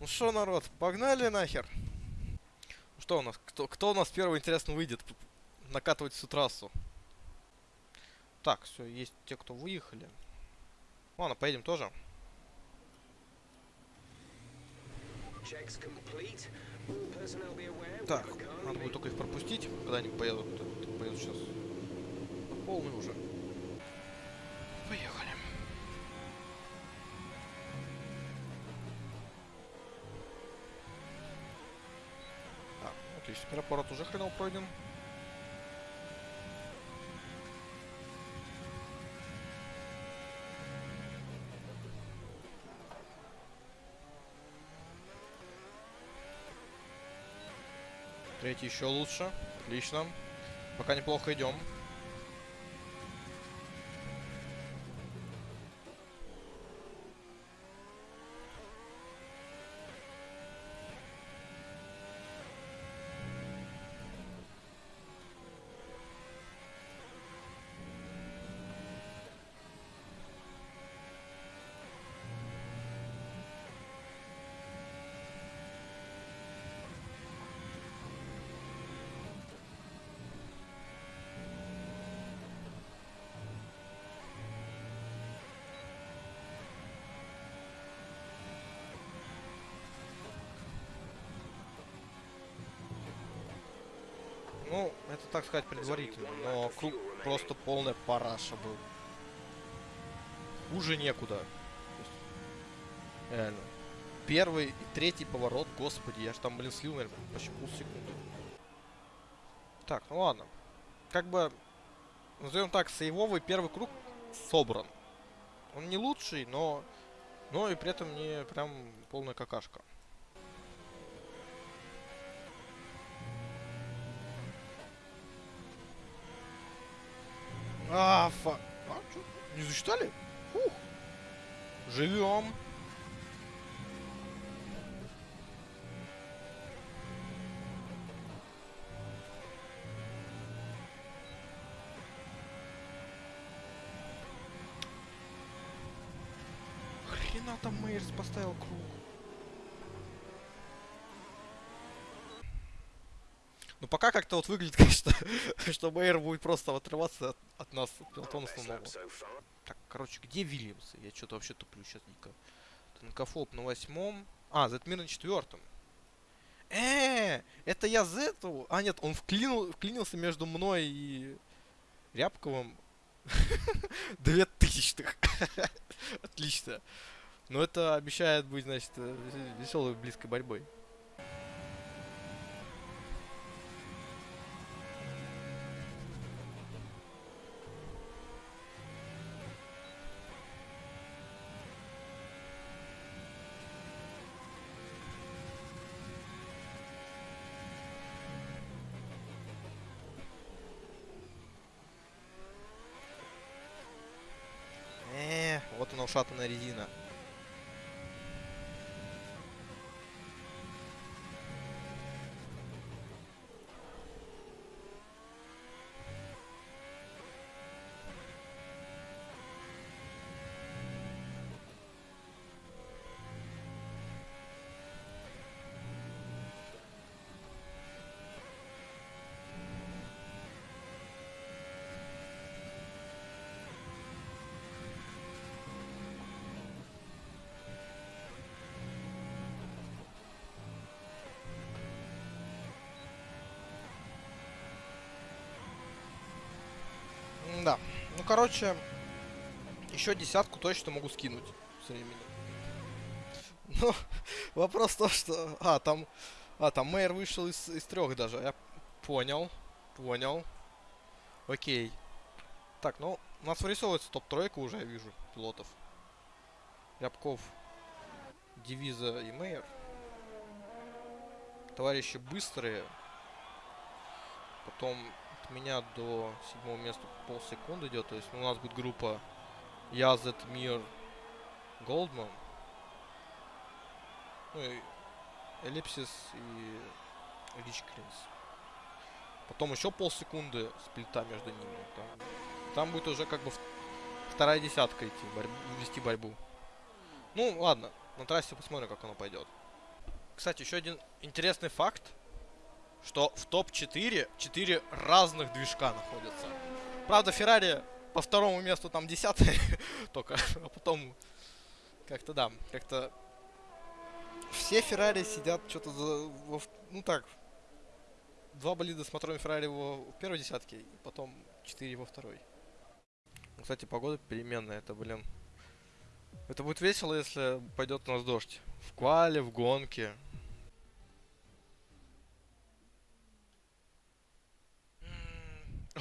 Ну что, народ, погнали нахер. Ну что у нас? Кто, кто у нас первый, интересно, выйдет накатывать всю трассу? Так, все, есть те, кто выехали. Ладно, поедем тоже. Так, надо будет только их пропустить, когда они поедут. Поедут сейчас. Полный уже. Отлично. Первый поворот уже хреново пройден. Третий еще лучше. Отлично. Пока неплохо идем. Ну, это так сказать предварительно, но круг просто полная параша был. Хуже некуда. Реально. Первый и третий поворот, господи, я же там, блин, слил, наверное, почти полсекунды. Так, ну ладно. Как бы, назовем так, сейвовый первый круг собран. Он не лучший, но, но и при этом не прям полная какашка. А, фа... А, чё? Не засчитали? Фух. Живем. Хрена там Мейерс поставил круг. Пока как-то вот выглядит, конечно, что Мейер будет просто отрываться от, от нас, от пилотона основного. Так, короче, где Вильямс? Я что-то вообще туплю сейчас дико. Танкофоп на восьмом. А, Зетмир на четвертом. Э, это я Зету? А, нет, он вклинил, вклинился между мной и Рябковым. Две тысячных. Отлично. Но это обещает быть, значит, веселой близкой борьбой. Ушатанная резина. Да. Ну, короче, еще десятку точно могу скинуть с временем. Ну, вопрос в том, что... А, там... А, там мэр вышел из, из трех даже. Я понял. Понял. Окей. Так, ну, у нас вырисовывается топ-тройка уже, я вижу, пилотов. Рябков, Девиза и Мейер. Товарищи быстрые. Потом меня до седьмого места полсекунды идет. То есть у нас будет группа Язет, Мир, Голдман. Ну и Эллипсис и Рич Кринс. Потом еще полсекунды сплита между ними. Там, там будет уже как бы вторая десятка идти, борь вести борьбу. Ну, ладно, на трассе посмотрим, как оно пойдет. кстати, еще один интересный факт, что в топ-4 4 разных движка находятся. Правда, Феррари по второму месту там десятый только, а потом как-то да, как-то все Феррари сидят что-то за, ну так, два болида с мотором Феррари в первой десятке, и потом четыре во второй. Кстати, погода переменная, это, блин, это будет весело, если пойдет у нас дождь. В квале, в гонке.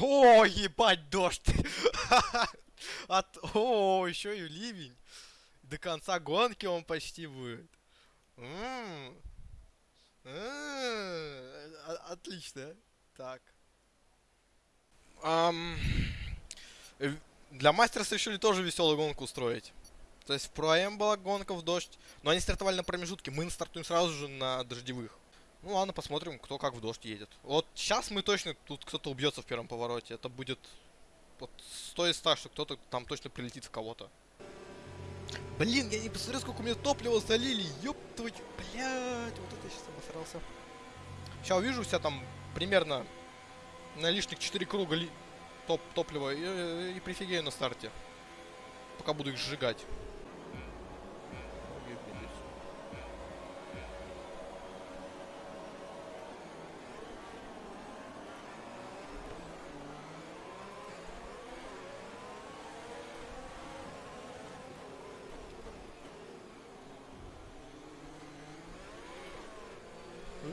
О, ебать, дождь! От... О, еще и ливень. До конца гонки он почти будет. Отлично. Так. Для мастерса решили тоже веселую гонку устроить. То есть в Проэм была гонка в дождь, но они стартовали на промежутке. Мы стартуем сразу же на дождевых. Ну ладно, посмотрим, кто как в дождь едет. Вот сейчас мы точно, тут кто-то убьется в первом повороте. Это будет вот 100 из 100, что кто-то там точно прилетит в кого-то. Блин, я не посмотрел, сколько у меня топлива залили. Ёб твою, блядь, вот это я сейчас обосрался. Сейчас увижу себя там примерно на лишних 4 круга топ топлива и, и прифигею на старте. Пока буду их сжигать.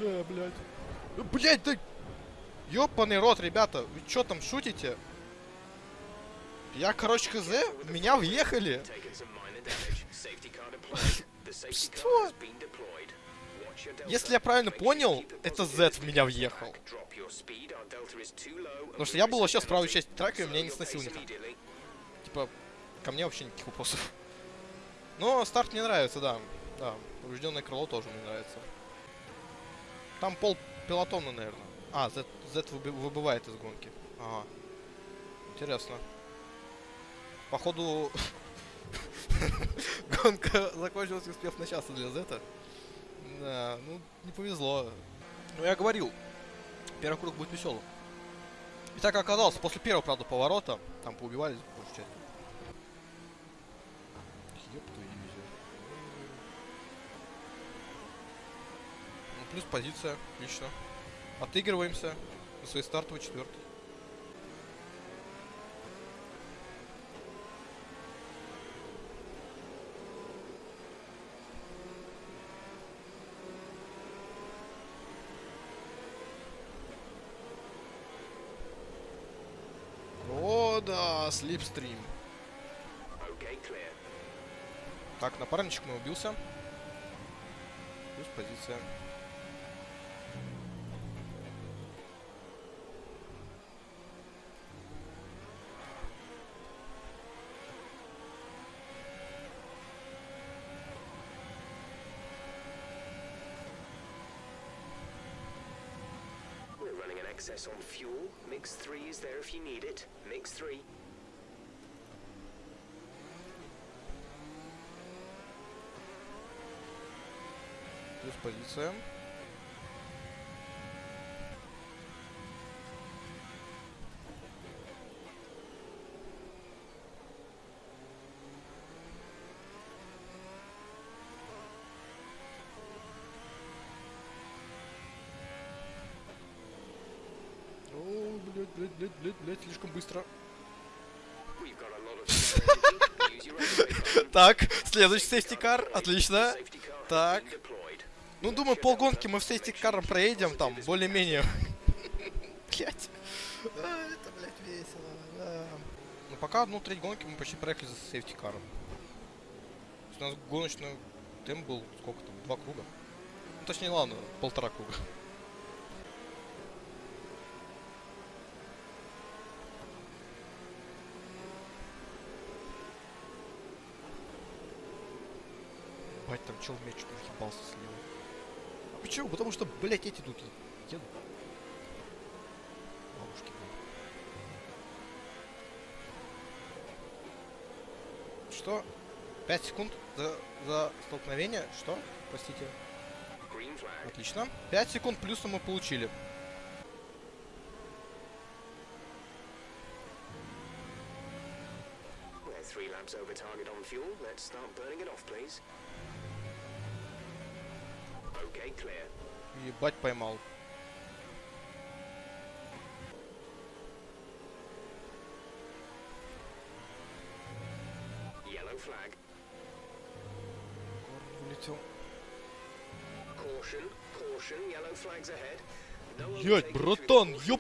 Бля, блядь. Блядь, да... Ёбаный рот, ребята. Вы чё там шутите? Я, короче, хз, в меня въехали. Что? Если я правильно понял, это Z в меня въехал. Потому что я был вообще с правой части трека, и меня не сносил никак. Типа, ко мне вообще никаких вопросов. Но старт мне нравится, да. Да, поврежденное крыло тоже мне нравится. Там пол пилотона, наверное. А, Z, Z выбывает из гонки. Ага. Интересно. Походу... Гонка закончилась, успев начаться для Зета. Да, ну, не повезло. Ну, я говорил, первый круг будет веселым. И так оказалось, после первого, правда, поворота, там поубивались большую часть. Ёб твою дивизию. Ну, плюс позиция, отлично. Отыгрываемся на своей стартовой четвертой. О, да, слипстрим. Так, напарничек мы убился. Плюс позиция. access on fuel. Mix 3 is there if you need it. Mix 3. Плюс позиция. Блядь, блядь, блядь, блядь, слишком быстро. Так, следующий safety car, отлично. Safety car has Так. Ну, думаю, полгонки мы с safety car ом проедем, там, более-менее. Блять. Это, блядь, весело, да. Ну, пока одну треть гонки мы почти проехали за safety car ом. У нас гоночный темп был, сколько там, два круга? Ну, точнее, ладно, полтора круга. Бать, там чел мяч чуть не слева. А почему? Потому что, блять, эти тут едут. Бабушки, блин. Что? 5 секунд за, за столкновение? Что? Простите. Отлично. 5 секунд плюса мы получили. Three laps over target on fuel. Let's start burning it off, please. Ебать поймал. Yellow flag. Вылетел. Caution, caution, yellow flags ahead. No Ять, братан, through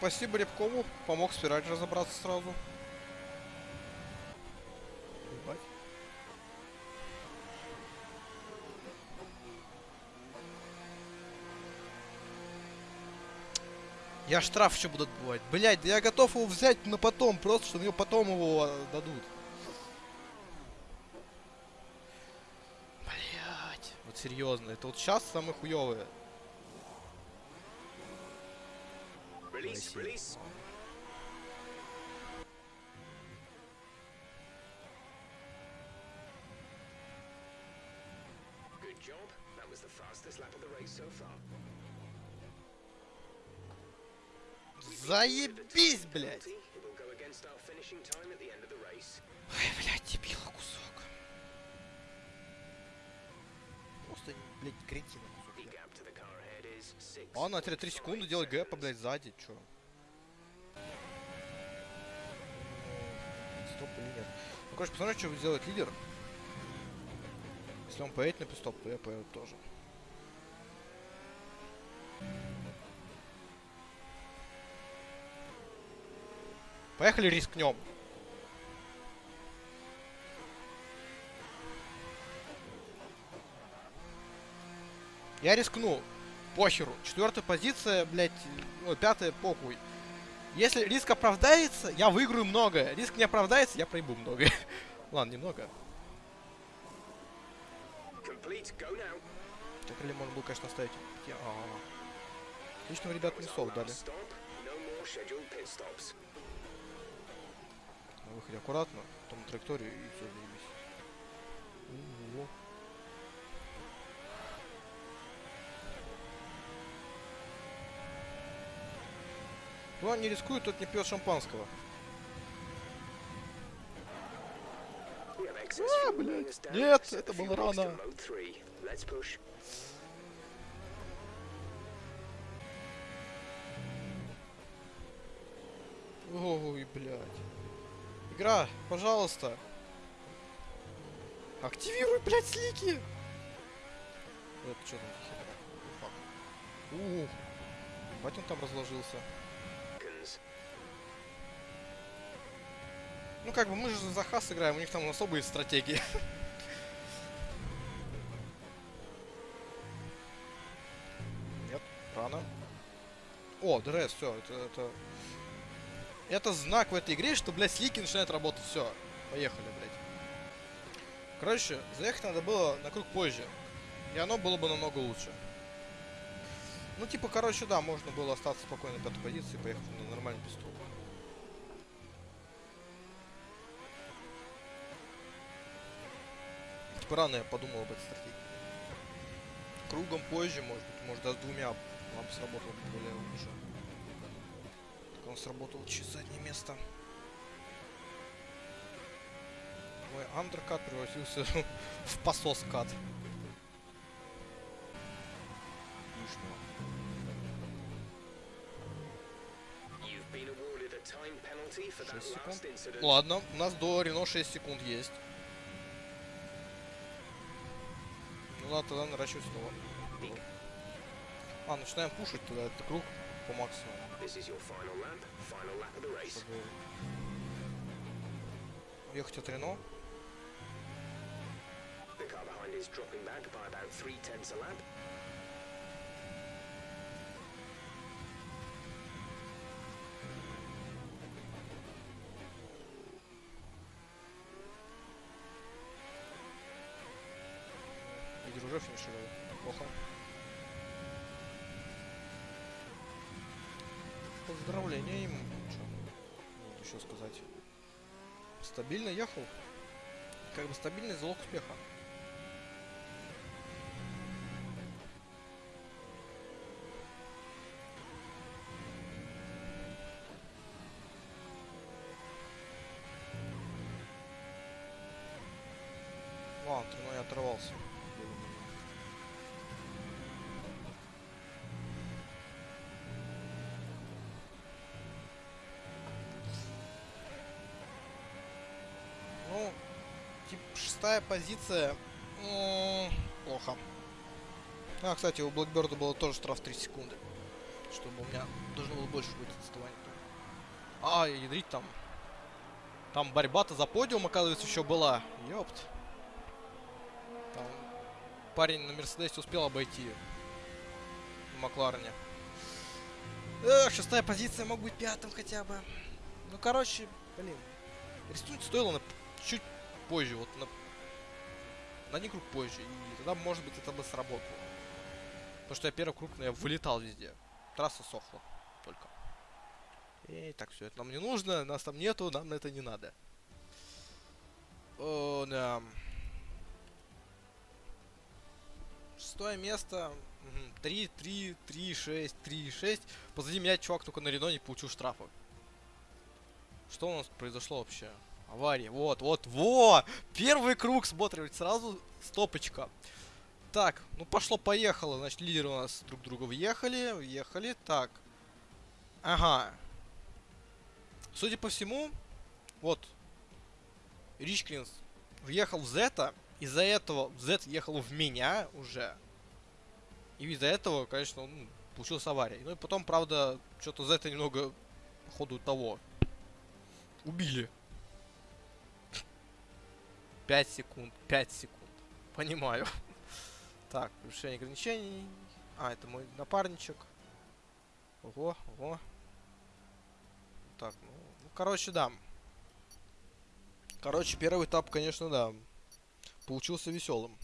Спасибо Рябкову, помог спираль разобраться сразу. Ебать. Я штраф еще буду отбывать. Блять, да я готов его взять на потом, просто чтобы мне потом его а, дадут. Блять. Вот серьезно, это вот сейчас самые хуевые. Of the race. Ой, блядь, дебила кусок. Просто, блядь, кретина А на 3 секунды делает гэпа, блядь, сзади, чё? Стоп или нет? Ну, короче, посмотрим, что сделает лидер. Если он поедет на пистоп, то я поеду тоже. Поехали, рискнем. Я рискну. Похеру. Четвертая позиция, блядь, ну, пятая, похуй. Если риск оправдается, я выиграю многое. Риск не оправдается, я проебу многое. Ладно, немного. Так или можно было, конечно, оставить. Я- а. Отлично, ребят, That was our минусов дали. На выходе аккуратно, потом траекторию и все, заебись. О. Кто не рискует, тот не пьет шампанского. А, блядь. Нет, это было рано. Ой, блядь. Игра, пожалуйста. Активируй, блядь, слики. Это что там. Ух. Ебать он там разложился. Ну как бы мы же за хас играем, у них там особые стратегии. Нет, рано. О, ДРС, все, это, это... Это знак в этой игре, что, блядь, слики начинают работать. Все, поехали, блядь. Короче, заехать надо было на круг позже. И оно было бы намного лучше. Ну, типа, короче, да, можно было остаться спокойно на пятой позиции и поехать на нормальный пит-стоп. Типа рано я подумал об этой стратегии. Кругом позже, может быть, может даже двумя нам бы сработало бы более лучше. Так он сработал через заднее место. Мой андеркат превратился в посос-кат. Incident. Ладно, у нас до Рено 6 секунд есть. Ну ладно, тогда наращивать снова. А, начинаем пушить тогда этот круг по максимуму. Чтобы уехать от Рено. The car behind is dropping back by about three tenths a lap. первый финишировал. Плохо. Поздравления ему. Чё? Нет, еще сказать. Стабильно ехал. Как бы стабильный залог успеха. Ладно, ну я оторвался. Шестая позиция. м, Плохо. А, кстати, у Блэкберда было тоже штраф 3 секунды. Чтобы у меня должно было больше быть отставания. А, ядрить там. Там борьба-то за подиум, оказывается, еще была. Ёпт. Там парень на Мерседесе успел обойти в Макларене. Эх, шестая позиция, мог быть пятым хотя бы. Ну, короче, блин. Рискнуть стоило на чуть позже, вот на, на один круг позже. И тогда, может быть, это бы сработало. Потому что я первый круг, ну, я вылетал везде. Трасса сохла только. Эй, так, все это нам не нужно, нас там нету, нам на это не надо. О, да. Шестое место. 3, 3, 3, 6, 3, 6. Позади меня чувак только на Рено не получил штрафа. Что у нас произошло вообще? Авария. Вот, вот, во! Первый круг смотрим, сразу стопочка. Так, ну пошло-поехало. Значит, лидеры у нас друг друга въехали, въехали. Так. Ага. Судя по всему, вот. Ричкинс въехал в Зета. Из-за этого Зет ехал в меня уже. И из-за этого, конечно, ну, получилась авария. Ну и потом, правда, что-то Зета немного, по ходу того, убили. 5 секунд, 5 секунд. Понимаю. Так, превышение ограничений. А, это мой напарничек. Ого, ого. Так, ну, ну, короче, да. Короче, первый этап, конечно, да. Получился веселым.